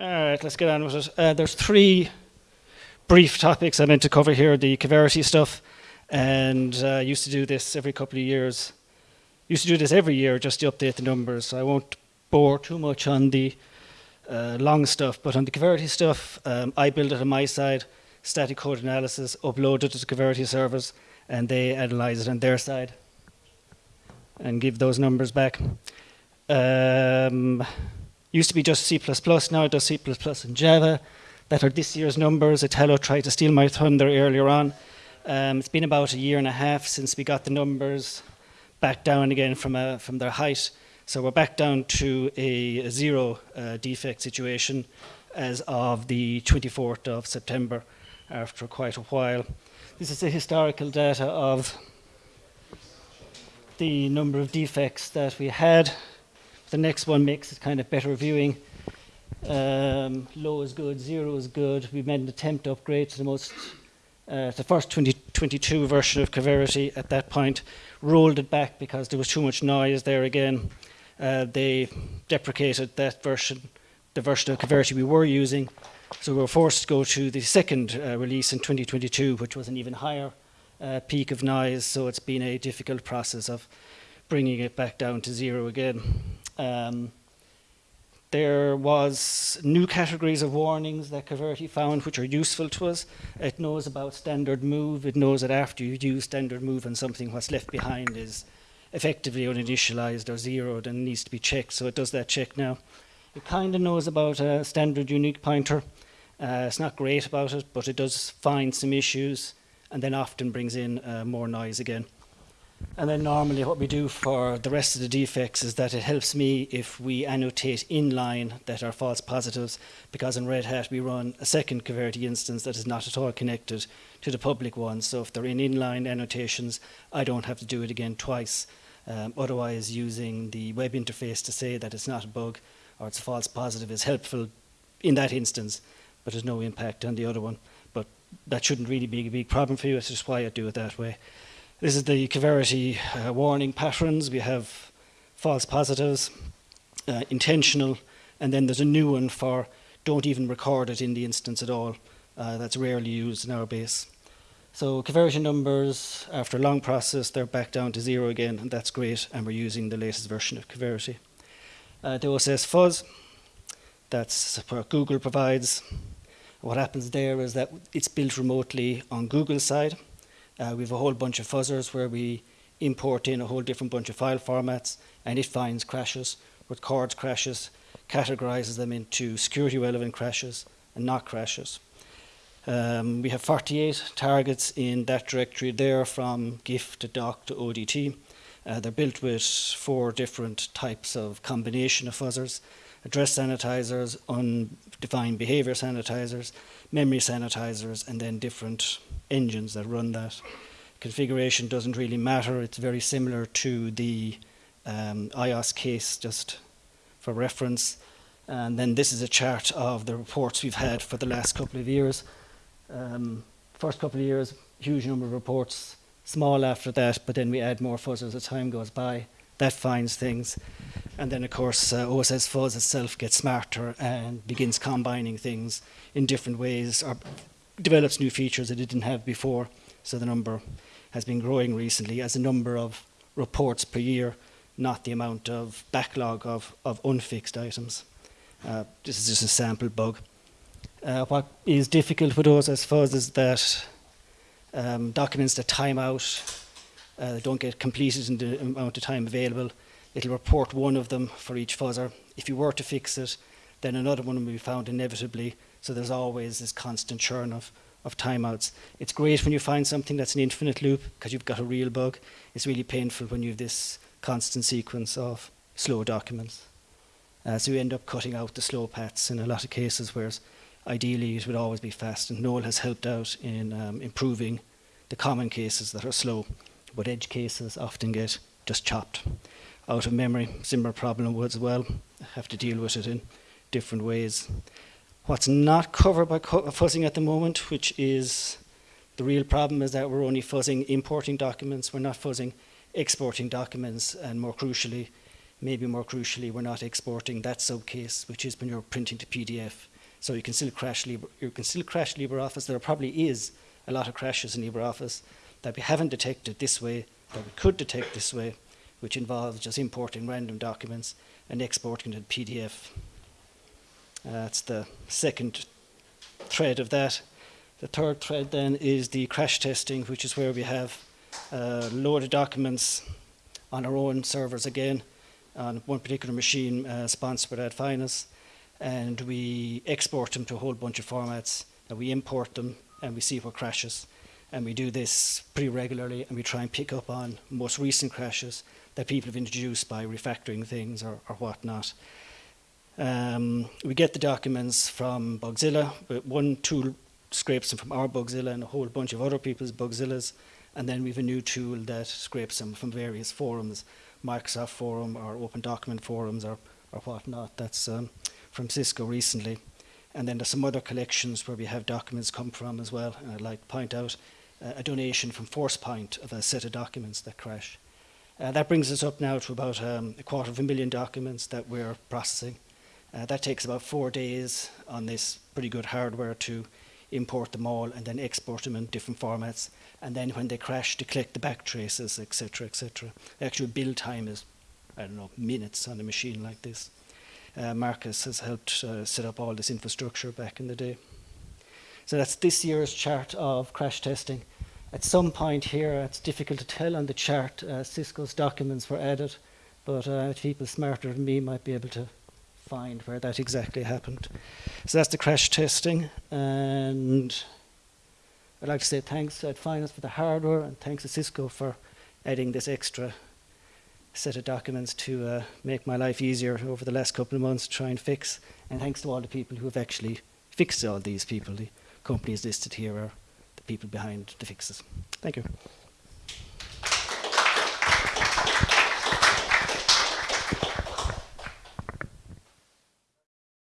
All right, let's get on with it. Uh, there's three brief topics I meant to cover here, the Coverity stuff, and uh, used to do this every couple of years. Used to do this every year just to update the numbers, so I won't bore too much on the uh, long stuff, but on the Coverity stuff, um, I build it on my side, static code analysis, upload it to the Coverity servers, and they analyze it on their side and give those numbers back. Um, used to be just C++, now it does C++ and Java. That are this year's numbers. Italo tried to steal my thunder earlier on. Um, it's been about a year and a half since we got the numbers back down again from, a, from their height. So we're back down to a, a zero uh, defect situation as of the 24th of September after quite a while. This is the historical data of the number of defects that we had. The next one makes it kind of better viewing. Um, low is good, zero is good. We made an attempt to upgrade to the most, uh, the first 2022 version of Coverity at that point, rolled it back because there was too much noise there again. Uh, they deprecated that version, the version of Coverity we were using. So we were forced to go to the second uh, release in 2022, which was an even higher uh, peak of noise. So it's been a difficult process of bringing it back down to zero again. Um, there was new categories of warnings that Coverity found which are useful to us. It knows about standard move. It knows that after you use standard move on something, what's left behind is effectively uninitialized or zeroed and needs to be checked. So it does that check now. It kind of knows about a standard unique pointer. Uh, it's not great about it, but it does find some issues and then often brings in uh, more noise again. And then normally what we do for the rest of the defects is that it helps me if we annotate inline that are false positives, because in Red Hat we run a second Coverity instance that is not at all connected to the public one. So if they're in inline annotations, I don't have to do it again twice. Um, otherwise, using the web interface to say that it's not a bug or it's a false positive is helpful in that instance, but there's no impact on the other one. But that shouldn't really be a big problem for you. That's just why I do it that way. This is the Coverity uh, warning patterns. We have false positives, uh, intentional, and then there's a new one for don't even record it in the instance at all. Uh, that's rarely used in our base. So conversion numbers, after a long process, they're back down to zero again, and that's great, and we're using the latest version of Coverity. Uh, the OSS fuzz, that's what Google provides. What happens there is that it's built remotely on Google's side, uh, we have a whole bunch of fuzzers where we import in a whole different bunch of file formats and it finds crashes, records crashes, categorizes them into security relevant crashes and not crashes. Um, we have 48 targets in that directory there from GIF to doc to ODT. Uh, they're built with four different types of combination of fuzzers, address sanitizers, undefined behavior sanitizers, memory sanitizers, and then different engines that run that. Configuration doesn't really matter. It's very similar to the um, iOS case, just for reference. And then this is a chart of the reports we've had for the last couple of years. Um, first couple of years, huge number of reports, small after that, but then we add more fuzz as the time goes by. That finds things. And then, of course, uh, OSS Fuzz itself gets smarter and begins combining things in different ways, or develops new features that it didn't have before. So the number has been growing recently as a number of reports per year, not the amount of backlog of, of unfixed items. Uh, this is just a sample bug. Uh, what is difficult with those, is that um, documents that time out, uh, don't get completed in the amount of time available. It'll report one of them for each fuzzer. If you were to fix it, then another one will be found inevitably so there's always this constant churn of, of timeouts. It's great when you find something that's an infinite loop because you've got a real bug. It's really painful when you have this constant sequence of slow documents. Uh, so you end up cutting out the slow paths in a lot of cases, whereas ideally it would always be fast. And Noel has helped out in um, improving the common cases that are slow, but edge cases often get just chopped out of memory. Similar problem as well. Have to deal with it in different ways. What's not covered by fuzzing at the moment, which is the real problem, is that we're only fuzzing importing documents. We're not fuzzing exporting documents, and more crucially, maybe more crucially, we're not exporting that subcase, which is when you're printing to PDF. So you can still crash Libre, you can still crash LibreOffice. There probably is a lot of crashes in LibreOffice that we haven't detected this way, that we could detect this way, which involves just importing random documents and exporting them to PDF. Uh, that's the second thread of that. The third thread then is the crash testing, which is where we have uh, load of documents on our own servers again, on one particular machine uh, sponsored by Adfinis, and we export them to a whole bunch of formats, and we import them, and we see what crashes. And we do this pretty regularly, and we try and pick up on most recent crashes that people have introduced by refactoring things or, or whatnot. Um, we get the documents from Bugzilla, but one tool scrapes them from our Bugzilla and a whole bunch of other people's Bugzillas, and then we have a new tool that scrapes them from various forums, Microsoft Forum or Open Document Forums or, or whatnot. That's um, from Xisco recently. And then there's some other collections where we have documents come from as well. And I'd like to point out uh, a donation from ForcePoint of a set of documents that crash. Uh, that brings us up now to about um, a quarter of a million documents that we're processing. Uh, that takes about four days on this pretty good hardware to import them all and then export them in different formats. And then when they crash, to collect the back traces, etc., etc. The actual build time is, I don't know, minutes on a machine like this. Uh, Markus has helped uh, set up all this infrastructure back in the day. So that's this year's chart of crash testing. At some point here, it's difficult to tell on the chart, uh, Xisco's documents were added, but uh, people smarter than me might be able to find where that exactly happened. So that's the crash testing, and I'd like to say thanks to Adfinis for the hardware, and thanks to Xisco for adding this extra set of documents to uh, make my life easier over the last couple of months to try and fix. And thanks to all the people who have actually fixed all these people. The companies listed here are people behind the fixes. Thank you.